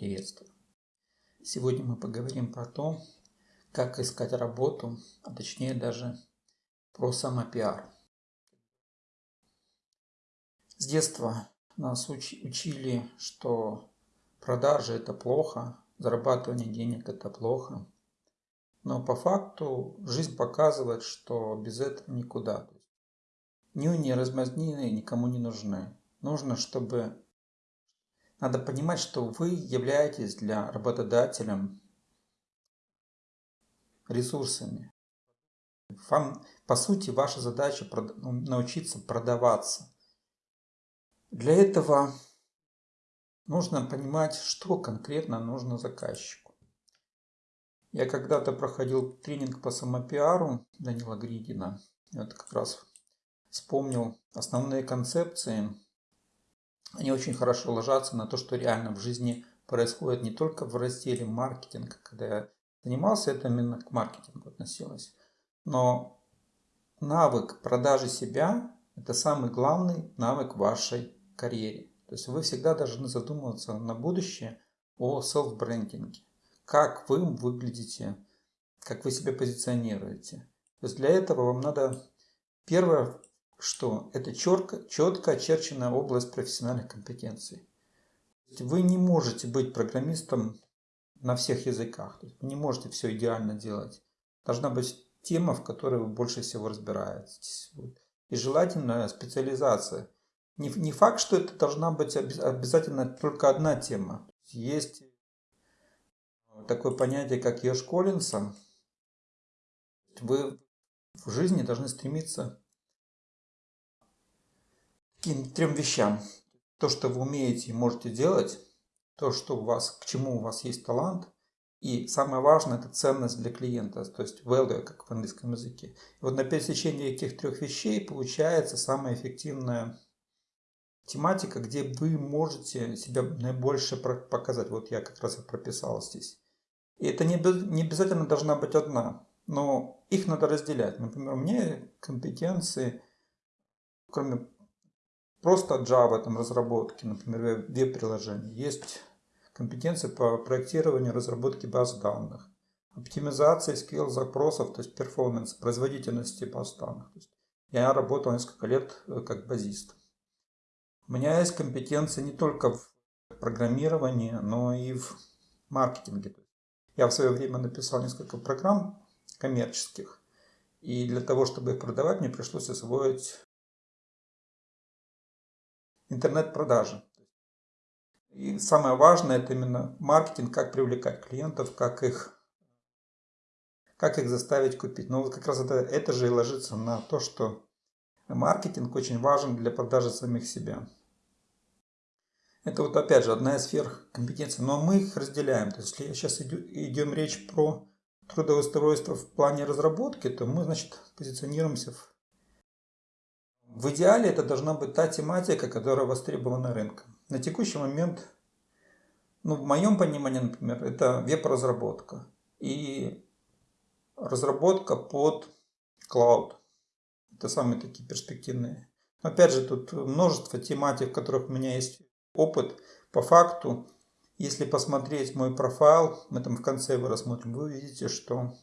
Приветствую! Сегодня мы поговорим про то, как искать работу, а точнее даже про самопиар. С детства нас учили, что продажи это плохо, зарабатывание денег это плохо. Но по факту жизнь показывает, что без этого никуда. Нюни размазнины никому не нужны. Нужно, чтобы надо понимать, что вы являетесь для работодателя ресурсами. Вам, по сути, ваша задача ну, научиться продаваться. Для этого нужно понимать, что конкретно нужно заказчику. Я когда-то проходил тренинг по самопиару Данила Гридина. Я вот как раз вспомнил основные концепции они очень хорошо ложатся на то, что реально в жизни происходит не только в разделе маркетинга, когда я занимался, это именно к маркетингу относилось, но навык продажи себя – это самый главный навык вашей карьере. То есть вы всегда должны задумываться на будущее о селф-брендинге. Как вы выглядите, как вы себя позиционируете. То есть для этого вам надо первое что это четко, четко очерченная область профессиональных компетенций. Вы не можете быть программистом на всех языках. Вы не можете все идеально делать. Должна быть тема, в которой вы больше всего разбираетесь. И желательно специализация. Не, не факт, что это должна быть обязательно только одна тема. Есть такое понятие, как Еш Коллинса. Вы в жизни должны стремиться таким трем вещам. То, что вы умеете и можете делать, то, что у вас, к чему у вас есть талант, и самое важное, это ценность для клиента, то есть value, как в английском языке. И вот на пересечении этих трех вещей получается самая эффективная тематика, где вы можете себя наибольше показать. Вот я как раз и прописал здесь. И это не, не обязательно должна быть одна, но их надо разделять. Например, у меня компетенции, кроме просто Java там, разработки, например, веб-приложений. Есть компетенции по проектированию разработки баз данных, оптимизации скилл запросов, то есть перформанс, производительности баз данных. То есть я работал несколько лет э, как базист. У меня есть компетенции не только в программировании, но и в маркетинге. Я в свое время написал несколько программ коммерческих, и для того, чтобы их продавать, мне пришлось освоить интернет-продажи. И самое важное это именно маркетинг, как привлекать клиентов, как их, как их заставить купить. Но вот как раз это, это же и ложится на то, что маркетинг очень важен для продажи самих себя. Это вот опять же одна из сфер компетенций, но мы их разделяем. То есть если сейчас идем речь про трудоустройство в плане разработки, то мы, значит, позиционируемся в в идеале это должна быть та тематика, которая востребована рынком. На текущий момент, ну, в моем понимании, например, это веб-разработка и разработка под клауд. Это самые такие перспективные. Опять же, тут множество тематик, в которых у меня есть опыт. По факту, если посмотреть мой профайл, мы там в конце его рассмотрим, вы увидите, что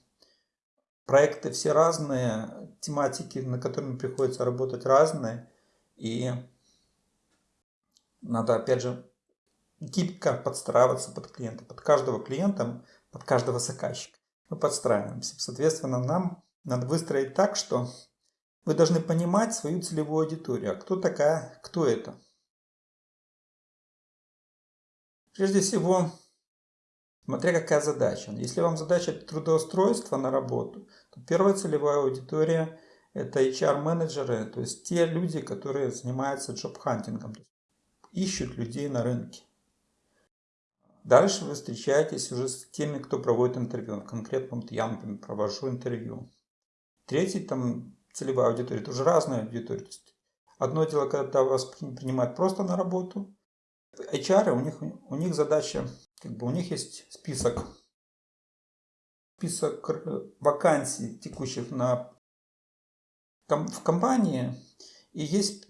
проекты все разные, тематики, на которыми приходится работать разные. И надо, опять же, гибко подстраиваться под клиента. Под каждого клиента, под каждого заказчика. Мы подстраиваемся. Соответственно, нам надо выстроить так, что вы должны понимать свою целевую аудиторию. А кто такая, кто это? Прежде всего, Смотря какая задача. Если вам задача трудоустройства на работу, то первая целевая аудитория это HR-менеджеры, то есть те люди, которые занимаются джоб-хантингом, ищут людей на рынке. Дальше вы встречаетесь уже с теми, кто проводит интервью. Конкретно вот я, например, провожу интервью. Третий там целевая аудитория, это уже разная аудитория. Одно дело, когда вас принимают просто на работу. HR, у них, у них задача как бы у них есть список, список э, вакансий текущих на, в компании, и есть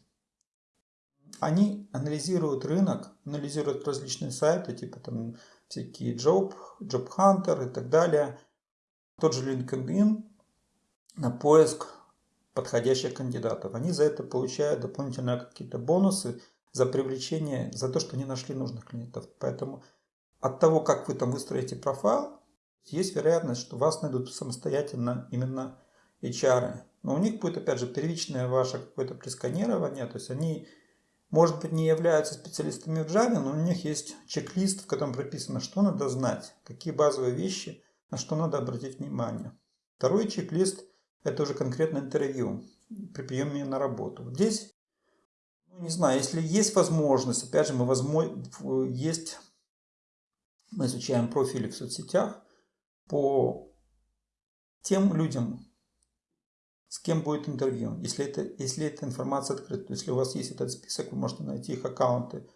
они анализируют рынок, анализируют различные сайты, типа там всякие Job, Job Hunter и так далее. Тот же LinkedIn на поиск подходящих кандидатов. Они за это получают дополнительные какие-то бонусы за привлечение, за то, что они нашли нужных клиентов. Поэтому от того, как вы там выстроите профайл, есть вероятность, что вас найдут самостоятельно именно HR. Но у них будет, опять же, первичное ваше какое-то пресканирование, то есть они, может быть, не являются специалистами в Java, но у них есть чек-лист, в котором прописано, что надо знать, какие базовые вещи, на что надо обратить внимание. Второй чек-лист – это уже конкретное интервью при приеме на работу. Здесь, ну, не знаю, если есть возможность, опять же, мы возможно, есть, мы изучаем профили в соцсетях по тем людям, с кем будет интервью. Если, это, если эта информация открыта, если у вас есть этот список, вы можете найти их аккаунты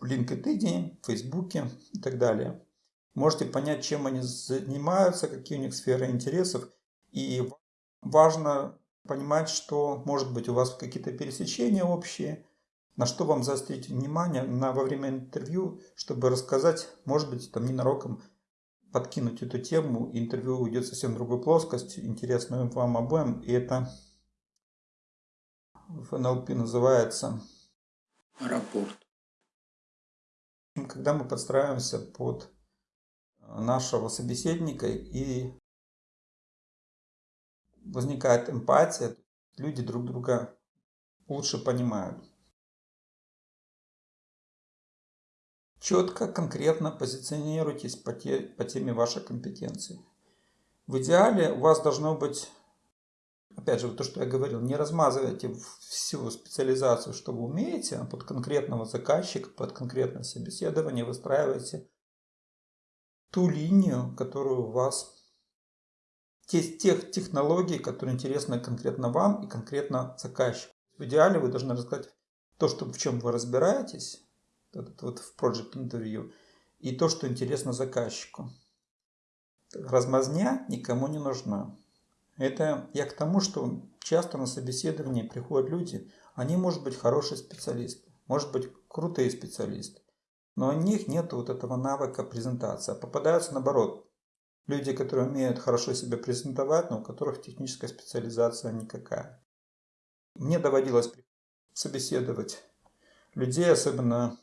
в LinkedIn, в Facebook и так далее. Можете понять, чем они занимаются, какие у них сферы интересов. И важно понимать, что может быть у вас какие-то пересечения общие, на что вам заострить внимание на, во время интервью, чтобы рассказать, может быть, там ненароком подкинуть эту тему, интервью уйдет совсем в другую плоскость, интересную вам обоим, и это в НЛП называется рапорт. Когда мы подстраиваемся под нашего собеседника и возникает эмпатия, люди друг друга лучше понимают. Четко, конкретно позиционируйтесь по, те, по теме вашей компетенции. В идеале у вас должно быть, опять же, то, что я говорил, не размазывайте всю специализацию, что вы умеете, а под конкретного заказчика, под конкретное собеседование выстраивайте ту линию, которую у вас, те, тех технологий, которые интересны конкретно вам и конкретно заказчику. В идеале вы должны рассказать то, что, в чем вы разбираетесь, этот вот в Project Interview, и то, что интересно заказчику. Размазня никому не нужна. Это я к тому, что часто на собеседовании приходят люди, они, может быть, хорошие специалисты, может быть, крутые специалисты, но у них нет вот этого навыка презентации. А попадаются наоборот. Люди, которые умеют хорошо себя презентовать, но у которых техническая специализация никакая. Мне доводилось собеседовать людей, особенно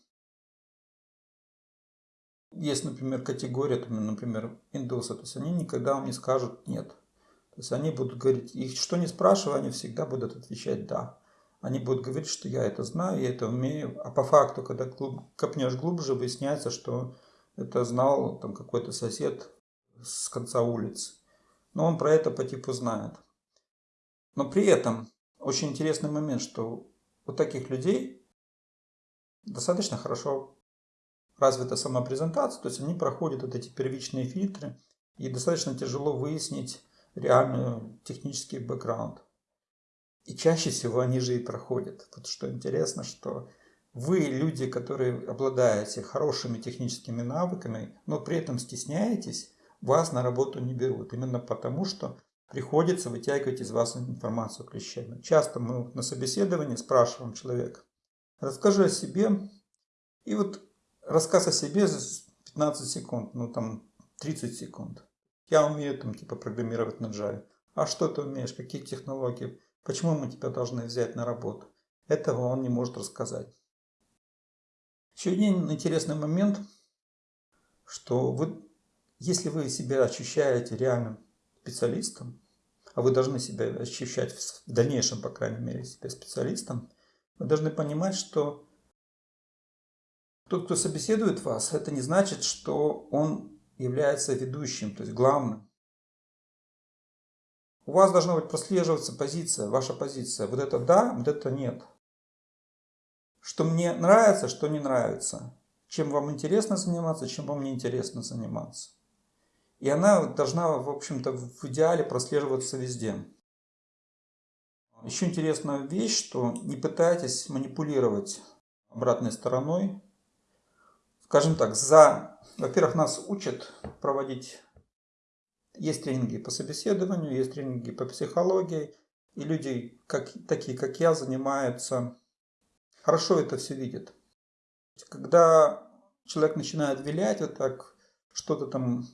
есть, например, категория, например, индусы, то есть они никогда вам не скажут «нет». То есть они будут говорить, их что не спрашивая, они всегда будут отвечать «да». Они будут говорить, что я это знаю, я это умею, а по факту, когда глуб, копнешь глубже, выясняется, что это знал там какой-то сосед с конца улицы. Но он про это по типу знает. Но при этом очень интересный момент, что у таких людей достаточно хорошо развита сама презентация, то есть они проходят вот эти первичные фильтры, и достаточно тяжело выяснить реальный технический бэкграунд. И чаще всего они же и проходят. Вот что интересно, что вы, люди, которые обладаете хорошими техническими навыками, но при этом стесняетесь, вас на работу не берут. Именно потому, что приходится вытягивать из вас информацию клещами. Часто мы на собеседовании спрашиваем человека, расскажи о себе. И вот рассказ о себе за 15 секунд, ну там 30 секунд. Я умею там типа программировать на Java. А что ты умеешь? Какие технологии? Почему мы тебя должны взять на работу? Этого он не может рассказать. Еще один интересный момент, что вы, если вы себя ощущаете реальным специалистом, а вы должны себя ощущать в дальнейшем, по крайней мере, себя специалистом, вы должны понимать, что тот, кто собеседует вас, это не значит, что он является ведущим, то есть главным. У вас должна быть прослеживаться позиция, ваша позиция. Вот это да, вот это нет. Что мне нравится, что не нравится. Чем вам интересно заниматься, чем вам не интересно заниматься. И она должна, в общем-то, в идеале прослеживаться везде. Еще интересная вещь, что не пытайтесь манипулировать обратной стороной скажем так, за, во-первых, нас учат проводить, есть тренинги по собеседованию, есть тренинги по психологии, и люди, как, такие как я, занимаются хорошо это все видит. Когда человек начинает вилять вот так, что-то там,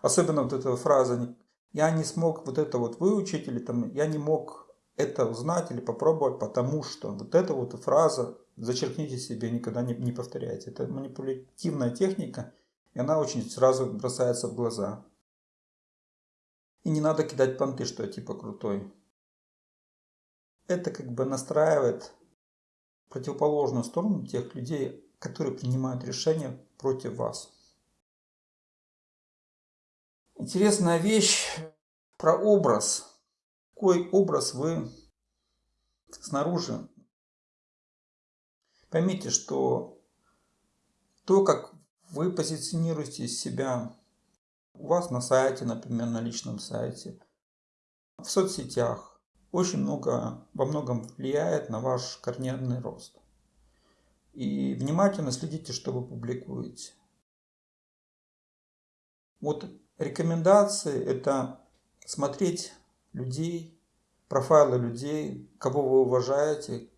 особенно вот эта фраза, я не смог вот это вот выучить, или там, я не мог это узнать или попробовать, потому что вот эта вот фраза зачеркните себе, никогда не, не повторяйте. Это манипулятивная техника, и она очень сразу бросается в глаза. И не надо кидать понты, что я типа крутой. Это как бы настраивает противоположную сторону тех людей, которые принимают решения против вас. Интересная вещь про образ. Какой образ вы снаружи Поймите, что то, как вы позиционируете себя у вас на сайте, например, на личном сайте, в соцсетях, очень много, во многом влияет на ваш карьерный рост. И внимательно следите, что вы публикуете. Вот рекомендации – это смотреть людей, профайлы людей, кого вы уважаете,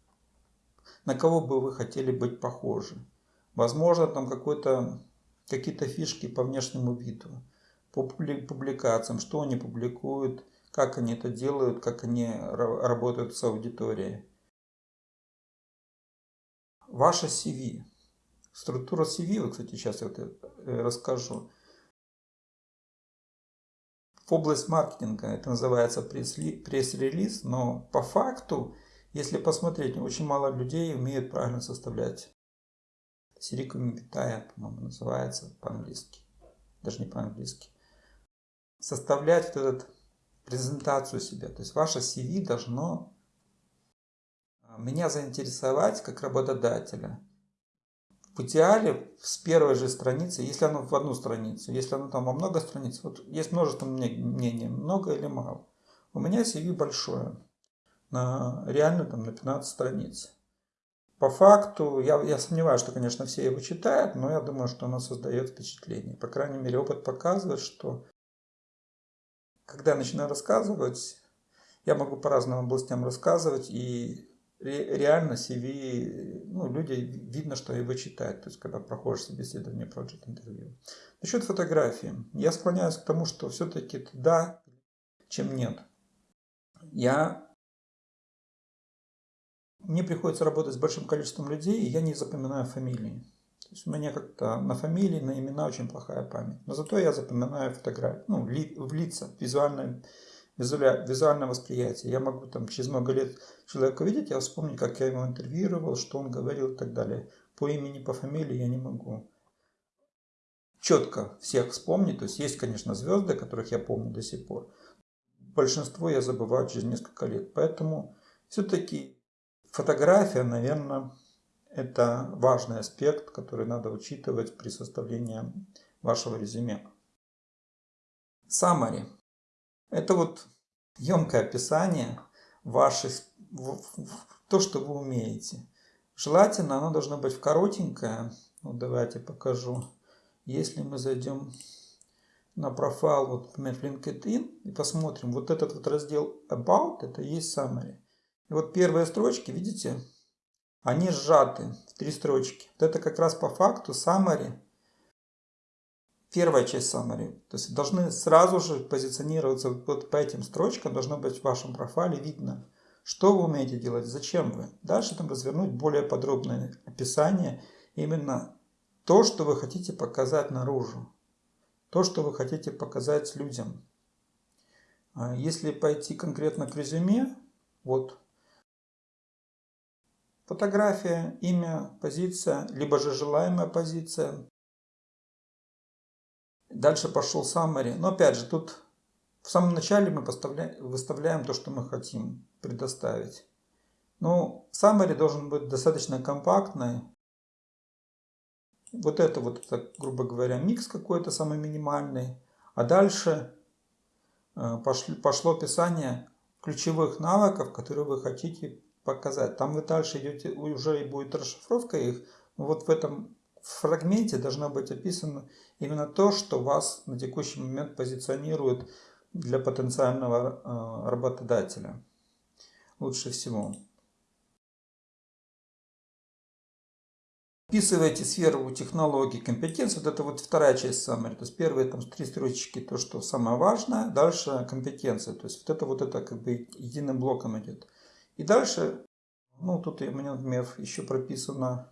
на кого бы вы хотели быть похожи. Возможно, там какие-то фишки по внешнему виду, по публикациям, что они публикуют, как они это делают, как они работают с аудиторией. Ваше CV. Структура CV, вот, кстати, сейчас я вот э, расскажу. В область маркетинга это называется пресс-релиз, но по факту если посмотреть, очень мало людей умеют правильно составлять. Сирикуми Витая, по-моему, называется по-английски. Даже не по-английски. Составлять вот эту презентацию себя. То есть ваше CV должно а, меня заинтересовать как работодателя. В идеале с первой же страницы, если оно в одну страницу, если оно там во много страниц, вот есть множество мнений, много или мало. У меня CV большое на, реально там на 15 страниц. По факту, я, я сомневаюсь, что, конечно, все его читают, но я думаю, что оно создает впечатление. По крайней мере, опыт показывает, что когда я начинаю рассказывать, я могу по разным областям рассказывать, и реально CV, ну, люди, видно, что его читают, то есть, когда проходишь собеседование, project интервью. Насчет фотографии. Я склоняюсь к тому, что все-таки да, чем нет. Я мне приходится работать с большим количеством людей, и я не запоминаю фамилии. То есть у меня как-то на фамилии, на имена очень плохая память. Но зато я запоминаю фотографии, ну, ли, в лица, визуальное, визуальное восприятие. Я могу там через много лет человека видеть, я вспомню, как я его интервьюировал, что он говорил и так далее. По имени, по фамилии я не могу четко всех вспомнить. То есть есть, конечно, звезды, которых я помню до сих пор. Большинство я забываю через несколько лет. Поэтому все-таки Фотография, наверное, это важный аспект, который надо учитывать при составлении вашего резюме. Summary. Это вот емкое описание ваших, то, что вы умеете. Желательно оно должно быть коротенькое. Ну, давайте покажу. Если мы зайдем на профайл, вот, например, LinkedIn, и посмотрим, вот этот вот раздел About, это есть Summary. И вот первые строчки, видите, они сжаты в три строчки. Вот это как раз по факту summary, первая часть summary. То есть должны сразу же позиционироваться вот по этим строчкам, должно быть в вашем профайле видно, что вы умеете делать, зачем вы. Дальше там развернуть более подробное описание, именно то, что вы хотите показать наружу, то, что вы хотите показать людям. А если пойти конкретно к резюме, вот Фотография, имя, позиция, либо же желаемая позиция. Дальше пошел summary. Но опять же, тут в самом начале мы выставляем то, что мы хотим предоставить. Ну, summary должен быть достаточно компактный. Вот это вот, это, грубо говоря, микс какой-то самый минимальный. А дальше э, пошло описание ключевых навыков, которые вы хотите показать. Там вы дальше идете, уже и будет расшифровка их. Вот в этом фрагменте должно быть описано именно то, что вас на текущий момент позиционирует для потенциального э, работодателя. Лучше всего. Вписываете сферу технологий, компетенции. Вот это вот вторая часть summary. То есть первые там три строчки, то, что самое важное. Дальше компетенция. То есть вот это вот это как бы единым блоком идет. И дальше, ну тут у меня, например, еще прописано.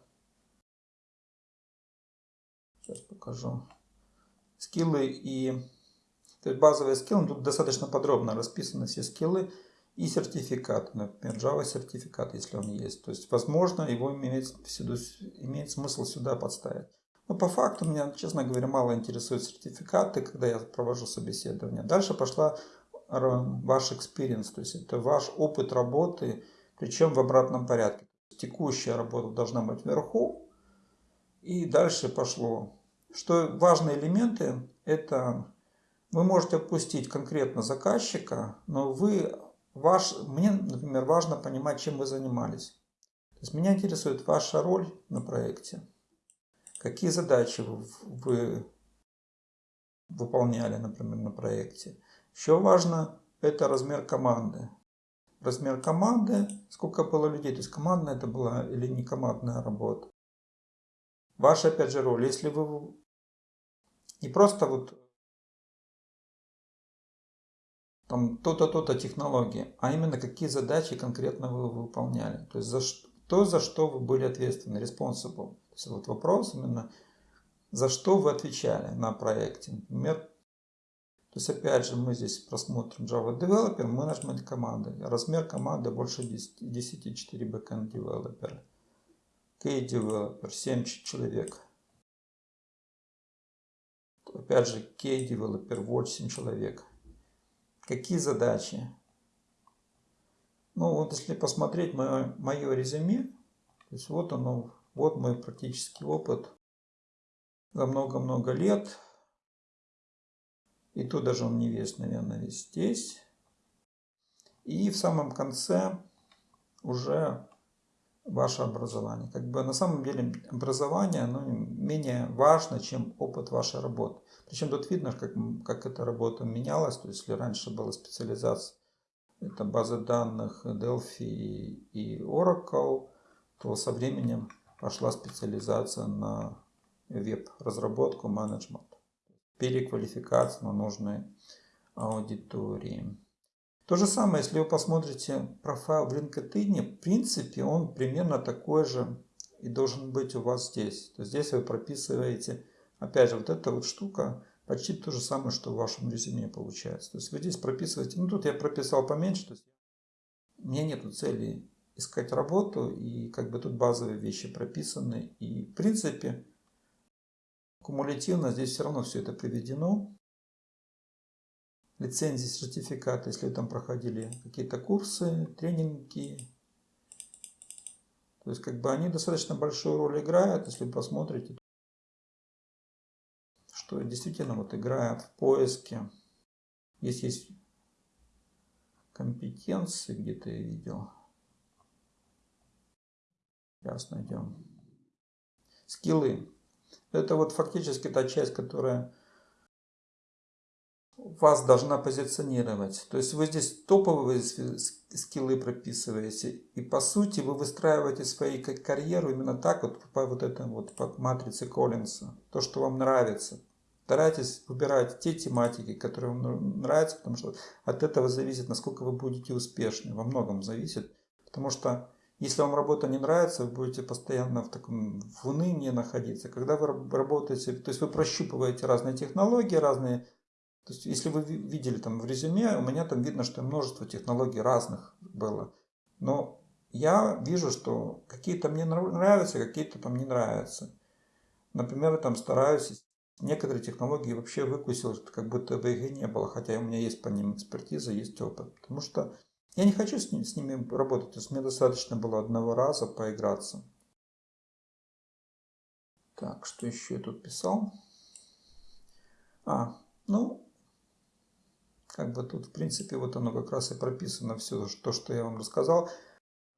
Сейчас покажу. Скиллы и... То есть базовые скиллы. Тут достаточно подробно расписаны все скиллы и сертификат, например, Java сертификат, если он есть. То есть, возможно, его имеет, сюда, имеет смысл сюда подставить. Но по факту меня, честно говоря, мало интересуют сертификаты, когда я провожу собеседование. Дальше пошла ваш experience, то есть это ваш опыт работы, причем в обратном порядке. Текущая работа должна быть вверху, и дальше пошло. Что важные элементы, это вы можете опустить конкретно заказчика, но вы Ваш, мне, например, важно понимать, чем вы занимались. То есть меня интересует ваша роль на проекте. Какие задачи вы, вы выполняли, например, на проекте. Еще важно это размер команды. Размер команды, сколько было людей, то есть командная это была или не командная работа. Ваша, опять же, роль. Если вы не просто вот там то-то, то-то технологии, а именно какие задачи конкретно вы выполняли. То есть за что, то, за что вы были ответственны, responsible. То есть вот вопрос именно, за что вы отвечали на проекте. Например, то есть опять же мы здесь просмотрим Java Developer, Management команды. Размер команды больше 10, 10 4 Backend Developer. K Developer 7 человек. Опять же K Developer 8 человек. Какие задачи? Ну вот если посмотреть мое, мое резюме, то есть вот оно, вот мой практический опыт за много-много лет. И то даже он не весь, наверное, весь здесь. И в самом конце уже ваше образование. Как бы на самом деле образование оно менее важно, чем опыт вашей работы. Причем тут видно, как, как эта работа менялась. То есть, если раньше была специализация, это базы данных Delphi и Oracle, то со временем пошла специализация на веб-разработку, менеджмент. Переквалификация на нужные аудитории. То же самое, если вы посмотрите профайл в LinkedIn, в принципе, он примерно такой же и должен быть у вас здесь. То есть здесь вы прописываете Опять же, вот эта вот штука почти то же самое, что в вашем резюме получается. То есть вы здесь прописываете, ну тут я прописал поменьше, то есть у меня нет цели искать работу, и как бы тут базовые вещи прописаны. И в принципе, кумулятивно здесь все равно все это приведено. Лицензии, сертификаты, если вы там проходили какие-то курсы, тренинги. То есть как бы они достаточно большую роль играют, если вы посмотрите что действительно вот играет в поиске. Здесь есть компетенции, где-то я видел. Сейчас найдем. Скиллы. Это вот фактически та часть, которая вас должна позиционировать. То есть вы здесь топовые скиллы прописываете. И по сути вы выстраиваете свою карьеру именно так вот по вот этой вот по матрице Коллинса. То, что вам нравится. Старайтесь выбирать те тематики, которые вам нравятся, потому что от этого зависит, насколько вы будете успешны. Во многом зависит. Потому что если вам работа не нравится, вы будете постоянно в таком в унынии находиться. Когда вы работаете, то есть вы прощупываете разные технологии, разные... То есть если вы видели там в резюме, у меня там видно, что множество технологий разных было. Но я вижу, что какие-то мне нравятся, какие-то там не нравятся. Например, я там стараюсь Некоторые технологии вообще выкусил, как будто бы их и не было, хотя у меня есть по ним экспертиза, есть опыт. Потому что я не хочу с, ним, с ними работать, то есть мне достаточно было одного раза поиграться. Так, что еще я тут писал? А, ну, как бы тут, в принципе, вот оно как раз и прописано все, то, что я вам рассказал.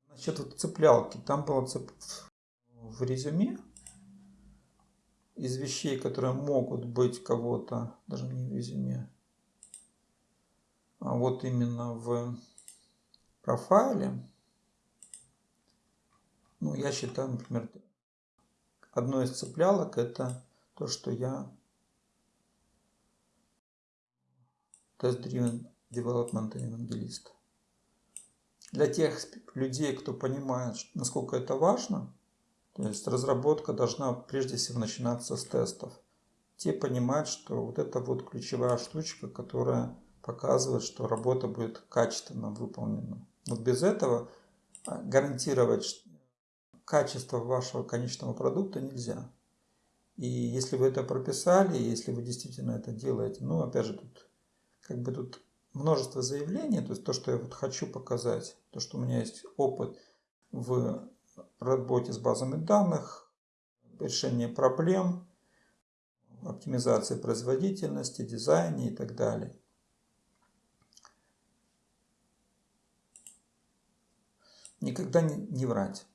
Значит, вот цеплялки. Там было цеп... в резюме из вещей, которые могут быть кого-то, даже не в резюме, а вот именно в профайле, ну, я считаю, например, одно из цеплялок это то, что я Test-Driven Development евангелист. Для тех людей, кто понимает, насколько это важно, то есть разработка должна прежде всего начинаться с тестов. Те понимают, что вот это вот ключевая штучка, которая показывает, что работа будет качественно выполнена. Вот без этого а, гарантировать качество вашего конечного продукта нельзя. И если вы это прописали, если вы действительно это делаете, ну, опять же, тут как бы тут множество заявлений, то есть то, что я вот хочу показать, то, что у меня есть опыт в работе с базами данных, решение проблем, оптимизации производительности, дизайне и так далее. Никогда не, не врать.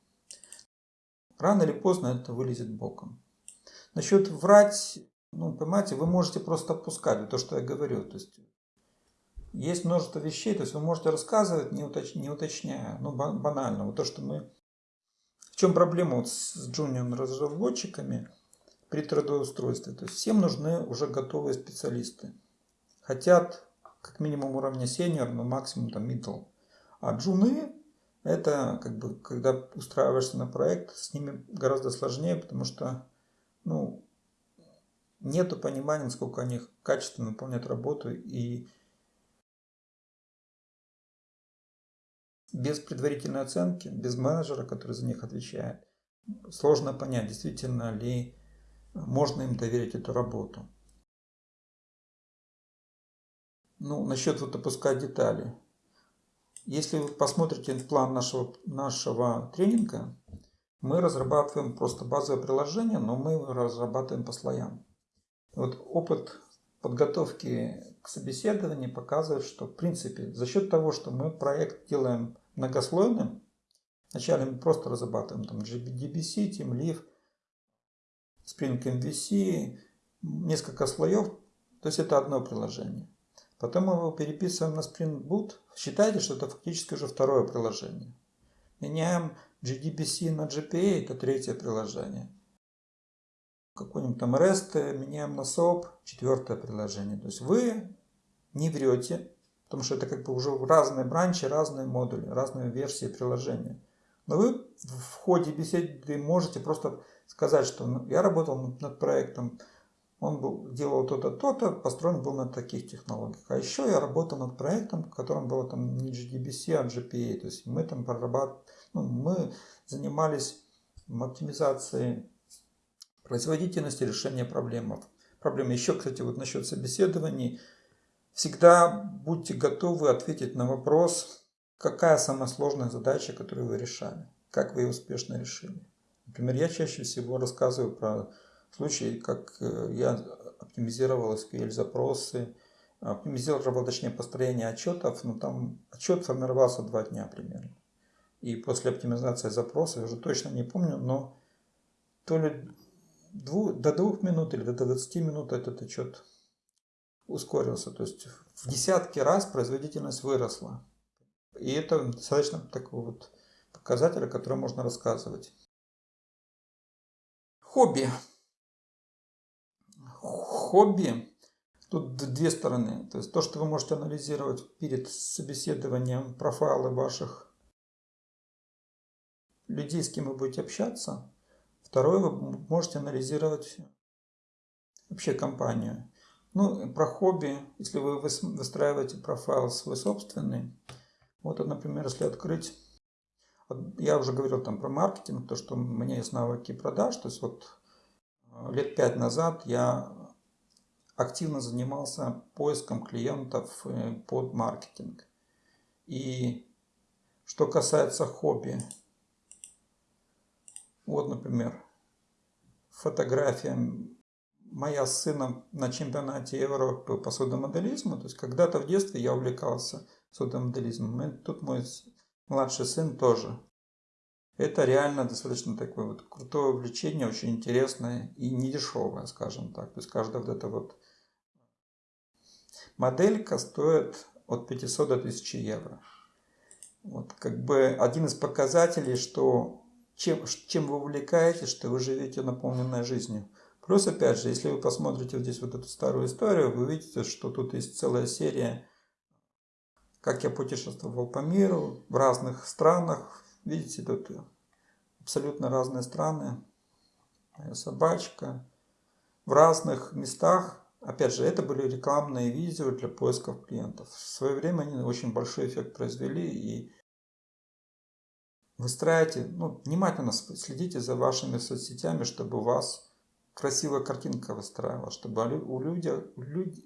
Рано или поздно это вылезет боком. Насчет врать, ну, понимаете, вы можете просто опускать то, что я говорю. То есть есть множество вещей, то есть вы можете рассказывать, не, уточ, не уточняя, ну, банально. Вот то, что мы... В чем проблема вот с джуниор разработчиками при трудоустройстве? То есть всем нужны уже готовые специалисты. Хотят как минимум уровня сеньор, но максимум там middle. А джуны это как бы, когда устраиваешься на проект, с ними гораздо сложнее, потому что, ну, нету понимания, насколько они качественно выполняют работу и без предварительной оценки, без менеджера, который за них отвечает, сложно понять, действительно ли можно им доверить эту работу. Ну, насчет вот опускать детали. Если вы посмотрите план нашего, нашего тренинга, мы разрабатываем просто базовое приложение, но мы разрабатываем по слоям. Вот опыт подготовки к собеседованию показывает, что в принципе за счет того, что мы проект делаем многослойным, вначале мы просто разрабатываем там GDBC, TeamLeaf, Spring MVC, несколько слоев, то есть это одно приложение. Потом мы его переписываем на Spring Boot. Считайте, что это фактически уже второе приложение. Меняем GDBC на GPA, это третье приложение. Какой-нибудь там REST меняем на SOAP, четвертое приложение. То есть вы не врете, потому что это как бы уже разные бранчи, разные модули, разные версии приложения. Но вы в ходе беседы можете просто сказать, что ну, я работал над проектом он был, делал то-то, то-то, построен был на таких технологиях. А еще я работал над проектом, в котором было там не GDBC, а GPA. То есть мы там прорабатывали, ну, мы занимались оптимизацией производительности решения проблем. Проблемы. Еще, кстати, вот насчет собеседований. Всегда будьте готовы ответить на вопрос, какая самая сложная задача, которую вы решали, как вы ее успешно решили. Например, я чаще всего рассказываю про случай, как э, я оптимизировал SQL запросы, оптимизировал, точнее, построение отчетов, но там отчет формировался два дня примерно. И после оптимизации запроса, я уже точно не помню, но то ли дву, до двух минут или до 20 минут этот отчет ускорился. То есть в десятки раз производительность выросла. И это достаточно такой вот показатель, о котором можно рассказывать. Хобби хобби, тут две стороны. То есть то, что вы можете анализировать перед собеседованием профайлы ваших людей, с кем вы будете общаться. Второе, вы можете анализировать вообще компанию. Ну, про хобби, если вы выстраиваете профайл свой собственный, вот, например, если открыть, я уже говорил там про маркетинг, то, что у меня есть навыки продаж, то есть вот э, лет пять назад я активно занимался поиском клиентов э, под маркетинг. И что касается хобби, вот, например, фотография моя с сыном на чемпионате Европы по судомоделизму. То есть когда-то в детстве я увлекался судомоделизмом. И тут мой младший сын тоже. Это реально достаточно такое вот крутое увлечение, очень интересное и недешевое, скажем так. То есть каждая вот эта вот Моделька стоит от 500 до 1000 евро. Вот как бы один из показателей, что чем, чем вы увлекаетесь, что вы живете наполненной жизнью. Плюс, опять же, если вы посмотрите вот здесь вот эту старую историю, вы увидите, что тут есть целая серия, как я путешествовал по миру, в разных странах. Видите, тут абсолютно разные страны. Моя собачка. В разных местах. Опять же, это были рекламные видео для поисков клиентов. В свое время они очень большой эффект произвели и выстраивайте, ну, внимательно следите за вашими соцсетями, чтобы у вас красивая картинка выстраивалась, чтобы у, людей,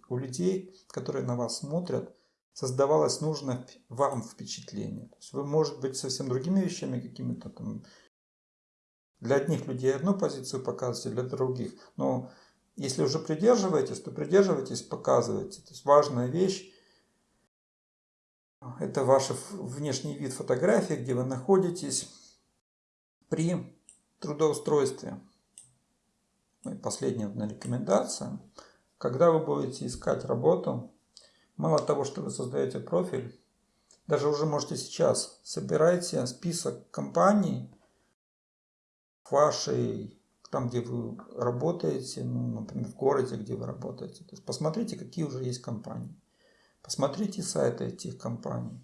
у людей, которые на вас смотрят, создавалось нужное вам впечатление. То есть вы, может быть, совсем другими вещами какими-то там. Для одних людей одну позицию показываете, для других. Но если уже придерживаетесь, то придерживайтесь, показывайте. То есть важная вещь это ваш внешний вид фотографии, где вы находитесь при трудоустройстве. Ну последняя рекомендация. Когда вы будете искать работу, мало того, что вы создаете профиль, даже уже можете сейчас собирайте список компаний вашей, там, где вы работаете, ну, например, в городе, где вы работаете. То есть посмотрите, какие уже есть компании. Посмотрите сайты этих компаний.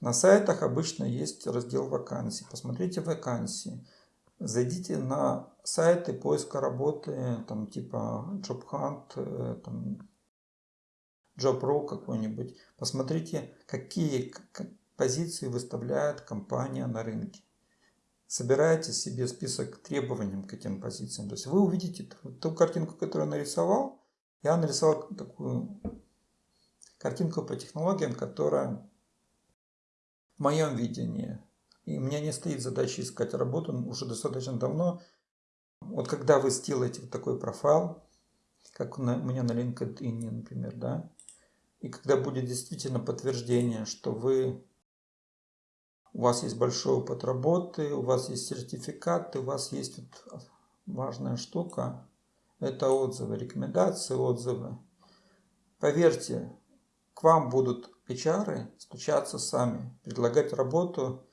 На сайтах обычно есть раздел вакансий. Посмотрите вакансии. Зайдите на сайты поиска работы, там типа JobHunt, э, там JobRu какой-нибудь. Посмотрите, какие позиции выставляет компания на рынке. Собирайте себе список требований к этим позициям. То есть вы увидите ту картинку, которую я нарисовал. Я нарисовал такую картинку по технологиям, которая в моем видении. И у меня не стоит задача искать работу уже достаточно давно. Вот когда вы сделаете вот такой профайл, как у меня на LinkedIn, например, да, и когда будет действительно подтверждение, что вы у вас есть большой опыт работы, у вас есть сертификаты, у вас есть вот важная штука, это отзывы, рекомендации, отзывы. Поверьте, к вам будут HR стучаться сами, предлагать работу.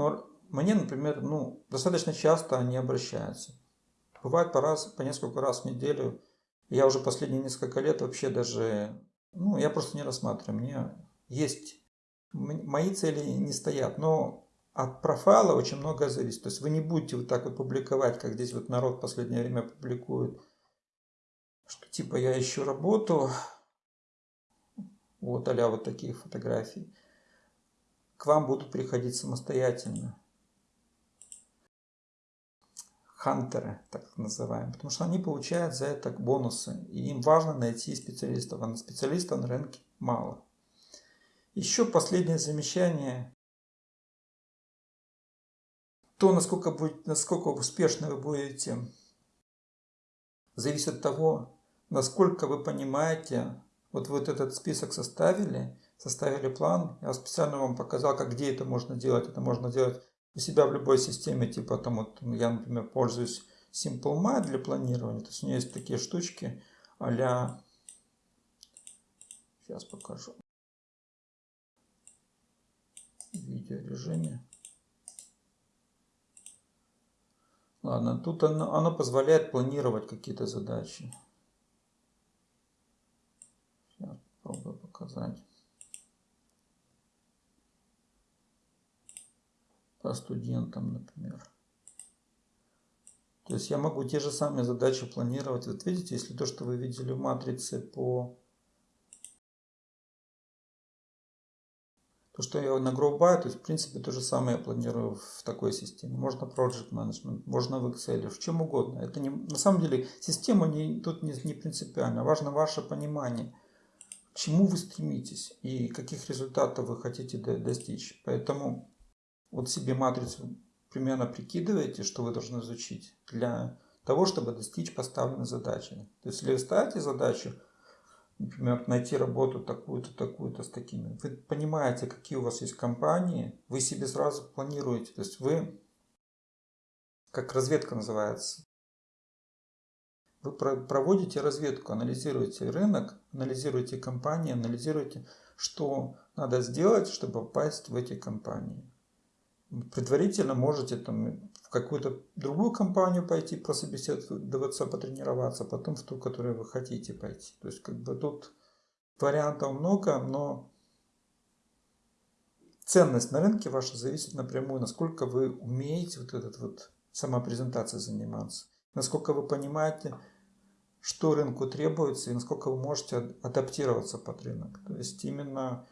Но мне, например, ну, достаточно часто они обращаются. Бывает по, раз, по несколько раз в неделю. Я уже последние несколько лет вообще даже, ну, я просто не рассматриваю. Мне есть, мои цели не стоят, но от профайла очень многое зависит. То есть вы не будете вот так вот публиковать, как здесь вот народ в последнее время публикует, что типа я ищу работу, вот а вот такие фотографии, к вам будут приходить самостоятельно. Хантеры, так называемые, потому что они получают за это бонусы, и им важно найти специалистов, а на специалистов на рынке мало. Еще последнее замечание. То, насколько, будет, насколько успешно вы будете, зависит от того, насколько вы понимаете вот вот этот список составили, составили план. Я специально вам показал, как где это можно делать. Это можно делать у себя в любой системе. Типа там вот я, например, пользуюсь SimpleMy для планирования. То есть у меня есть такие штучки а Сейчас покажу. Видеорежиме. Ладно, тут оно, оно позволяет планировать какие-то задачи. Попробую показать. По студентам, например. То есть я могу те же самые задачи планировать. Вот видите, если то, что вы видели в матрице по... То, что я на GrowBy, то есть в принципе то же самое я планирую в такой системе. Можно Project Management, можно в Excel, в чем угодно. Это не, на самом деле система не, тут не, не принципиально. Важно ваше понимание к чему вы стремитесь и каких результатов вы хотите достичь. Поэтому вот себе матрицу примерно прикидываете, что вы должны изучить для того, чтобы достичь поставленной задачи. То есть, если вы ставите задачу, например, найти работу такую-то, такую-то с такими, вы понимаете, какие у вас есть компании, вы себе сразу планируете. То есть, вы, как разведка называется, вы проводите разведку, анализируете рынок, анализируете компании, анализируете, что надо сделать, чтобы попасть в эти компании. Предварительно можете там какую-то другую компанию пойти прособеседоваться, потренироваться, потом в ту, в которую вы хотите пойти. То есть как бы тут вариантов много, но ценность на рынке ваша зависит напрямую, насколько вы умеете вот этот вот самопрезентацией заниматься, насколько вы понимаете, что рынку требуется и насколько вы можете адаптироваться под рынок. То есть именно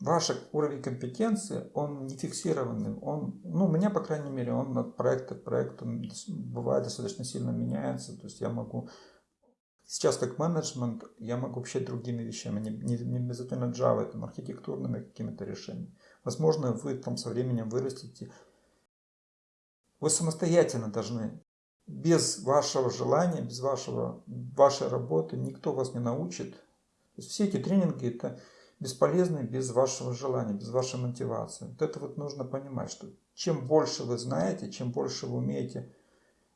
ваш уровень компетенции, он не фиксированный. Он, ну, у меня, по крайней мере, он от проекта к проекту бывает достаточно сильно меняется. То есть я могу Сейчас как менеджмент я могу вообще другими вещами, не, не, не обязательно Java, там, архитектурными какими-то решениями. Возможно, вы там со временем вырастете. Вы самостоятельно должны, без вашего желания, без вашего, вашей работы, никто вас не научит. То есть все эти тренинги это бесполезны без вашего желания, без вашей мотивации. Вот это вот нужно понимать, что чем больше вы знаете, чем больше вы умеете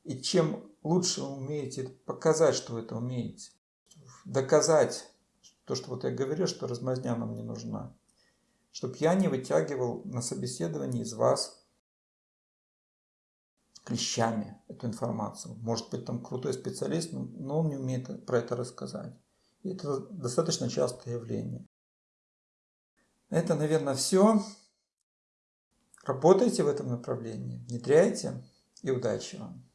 и чем лучше вы умеете показать, что вы это умеете, доказать то, что вот я говорю, что размазня нам не нужна, чтобы я не вытягивал на собеседовании из вас клещами эту информацию. Может быть, там крутой специалист, но он не умеет про это рассказать. И это достаточно частое явление. Это, наверное, все. Работайте в этом направлении, внедряйте и удачи вам.